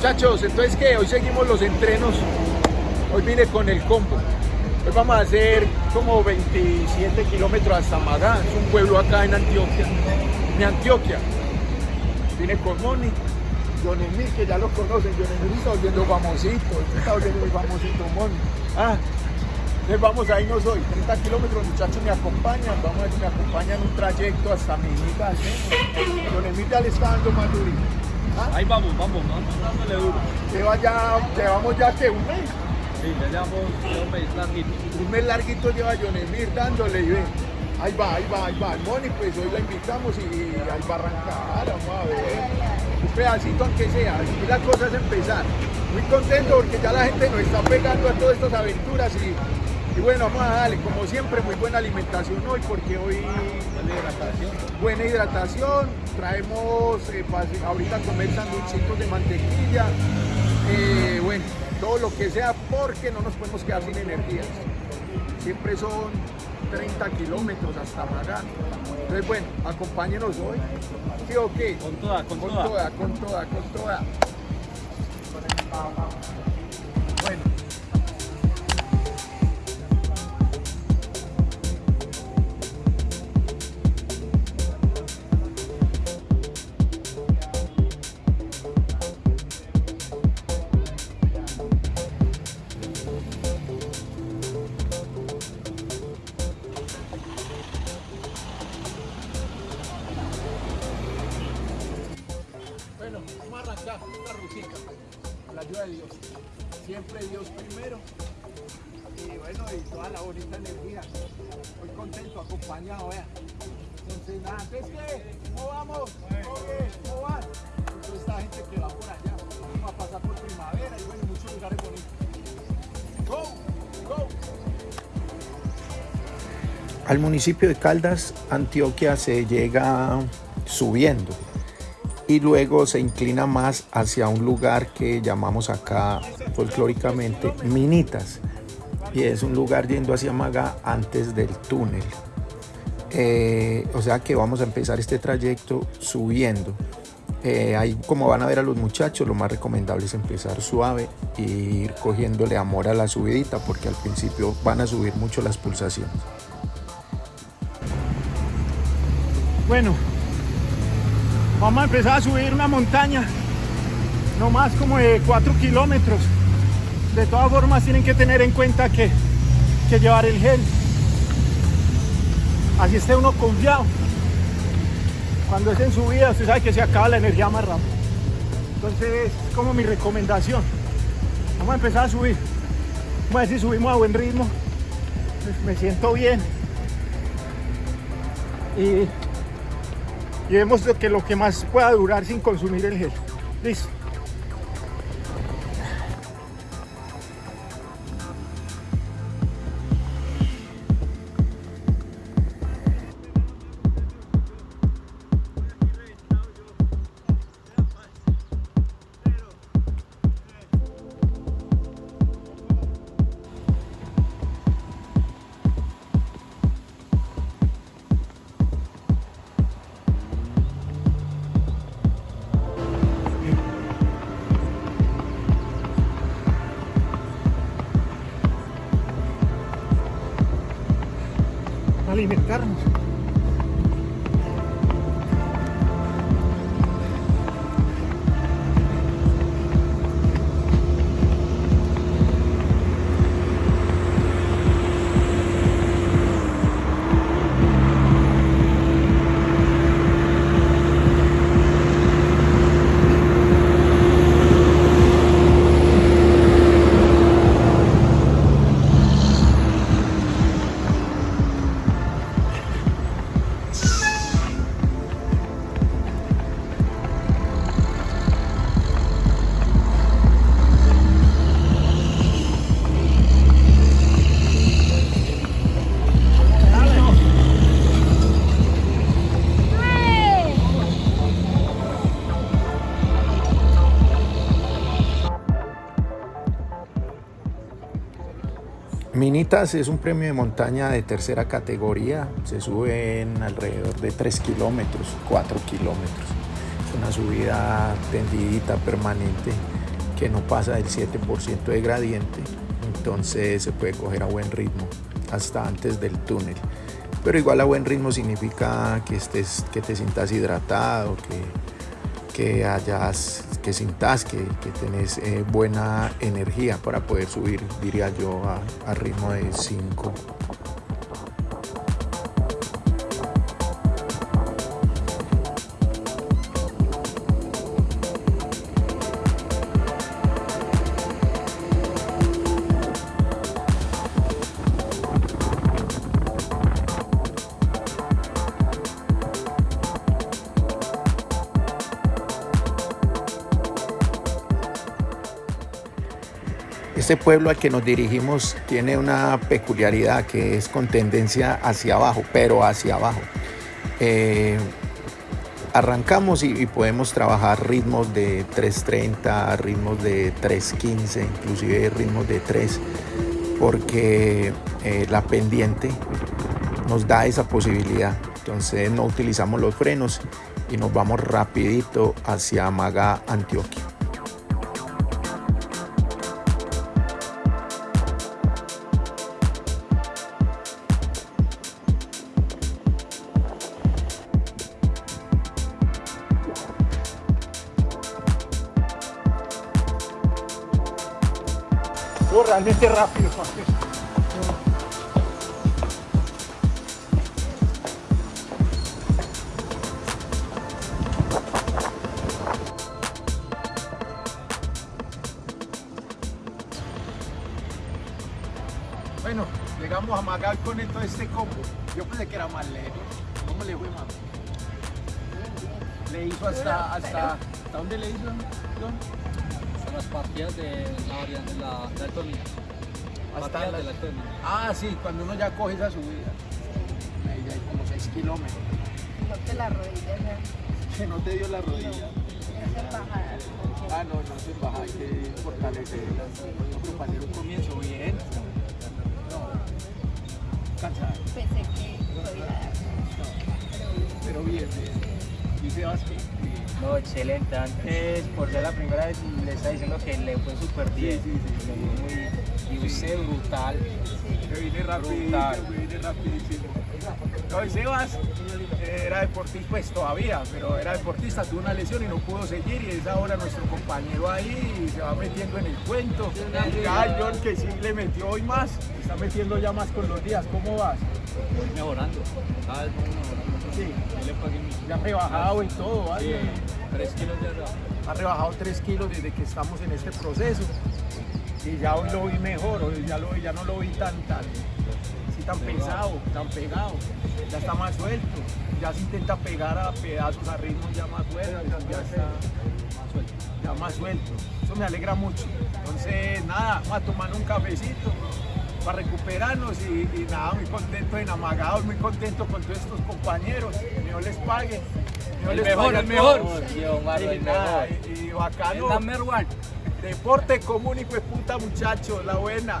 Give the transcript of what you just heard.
Muchachos, entonces que hoy seguimos los entrenos. Hoy vine con el combo. Hoy vamos a hacer como 27 kilómetros hasta Magá, es un pueblo acá en Antioquia, en Antioquia. Vine con Moni, John Emil, que ya lo conocen, John Emil está volviendo famosito, muy famosito Moni. Ah, entonces vamos a irnos hoy, 30 kilómetros, muchachos me acompañan, vamos a ver me acompañan un trayecto hasta Minita. ¿sí? John Emil ya le está dando más. ¿Ah? Ahí vamos, vamos, vamos dándole duro. Lleva ya, llevamos ya que un mes. Sí, ya llevamos un mes larguito. Un mes larguito lleva John Emir dándole y ve. Ahí va, ahí va, ahí va. Moni, pues hoy la invitamos y ahí va a arrancar, vamos a ver. Un pedacito aunque sea, aquí la cosa es empezar. Muy contento porque ya la gente nos está pegando a todas estas aventuras y, y bueno, vamos a darle, como siempre, muy buena alimentación hoy porque hoy Buena hidratación. buena hidratación, traemos eh, ahorita comer sanduchitos de mantequilla, eh, bueno, todo lo que sea porque no nos podemos quedar sin energías. Siempre son 30 kilómetros hasta Magán. Entonces bueno, acompáñenos hoy. ¿Sí o qué? Con toda, con, Con toda. toda, con toda, con toda. Arrancar una rutica con la ayuda de Dios. Siempre Dios primero. Y bueno, y toda la bonita energía. Muy contento, acompañado, vean. Entonces, nada, ¿entonces qué? ¿Cómo vamos? ¿Cómo van? Entonces, esta gente que va por allá. Vamos a pasar por primavera y bueno, muchos lugares bonitos. ¡Go! ¡Go! Al municipio de Caldas, Antioquia, se llega subiendo y luego se inclina más hacia un lugar que llamamos acá folclóricamente Minitas y es un lugar yendo hacia Magá antes del túnel. Eh, o sea que vamos a empezar este trayecto subiendo. Eh, ahí como van a ver a los muchachos, lo más recomendable es empezar suave e ir cogiéndole amor a la subidita porque al principio van a subir mucho las pulsaciones. Bueno, vamos a empezar a subir una montaña, no más como de 4 kilómetros. De todas formas tienen que tener en cuenta que, que llevar el gel. Así esté uno confiado. Cuando es en subida, usted sabe que se acaba la energía más rápido. Entonces es como mi recomendación. Vamos a empezar a subir. Vamos a ver si subimos a buen ritmo. Me siento bien. Y y vemos que lo que más pueda durar sin consumir el gel. Listo. Alimentarnos. Minitas es un premio de montaña de tercera categoría, se sube en alrededor de 3 kilómetros, 4 kilómetros. Es una subida tendidita, permanente. que no pasa del 7% de gradiente, entonces se puede coger a buen ritmo hasta antes del túnel. Pero igual a buen ritmo significa que, estés, que te sientas hidratado, que, que hayas, que sintas que, que tenés eh, buena energía para poder subir, diría yo, a, a ritmo de 5 Este pueblo al que nos dirigimos tiene una peculiaridad que es con tendencia hacia abajo, pero hacia abajo. Eh, arrancamos y, podemos trabajar ritmos de 3.30, ritmos de 3.15, inclusive ritmos de 3, porque eh, la pendiente nos da esa posibilidad. Entonces no utilizamos los frenos y nos vamos rapidito hacia Maga, Antioquia. No, realmente rápido. Bueno, llegamos a Magal con todo este combo. Yo pensé que era más lejos. ¿Cómo le fue, mamá? Le hizo hasta, hasta, ¿hasta dónde le hizo? Las partidas de la variante de la, de Alto. Hasta la- Alto Niño. Ah, sí, cuando uno ya coge esa subida. Ahí ya hay como 6 kilómetros. No te la rodilla, no. Que no te dio la rodilla. Esa es bajada. Ah, no, no se baja, hay que fortalecerla. No, pero para hacer un comienzo bien. No, cansado, Pensé que podía pero bien, bien. Y Sebas, No, excelente. Antes, por ser la primera vez, le está diciendo que le fue súper bien. sí, y usted brutal. que vine rapidísimo, Brutal. vine rapidísimo. Y Sebas eh, era deportista, pues todavía, pero era deportista, tuvo una lesión y no pudo seguir y es ahora nuestro compañero ahí y se va metiendo en el cuento. Cada John que sí le metió hoy más, está metiendo ya más con los días. ¿Cómo vas? Voy mejorando. Cada vez voy mejorando. Sí, ya rebajado y todo, ¿vale? Sí, tres kilos de arriba. ha rebajado 3 kilos desde que estamos en este proceso. Y ya hoy lo vi mejor, hoy ya, lo, vi- ya no lo vi tan, tan, tan pesado, tan pegado. Ya está más suelto, ya se intenta pegar a pedazos, a ritmos ya más sueltos, ya está Más suelto. ya más suelto. Eso me alegra mucho. Entonces, nada, vamos a tomar un cafecito para recuperarnos y, y nada, muy contento, enamagados, muy contento con todos estos compañeros. Que Dios les pague. Dios El les mejor, pague el mejor. Sí, Omar, Y el nada, mejor. y- y bacano. Deporte común y pues puta muchachos, la buena.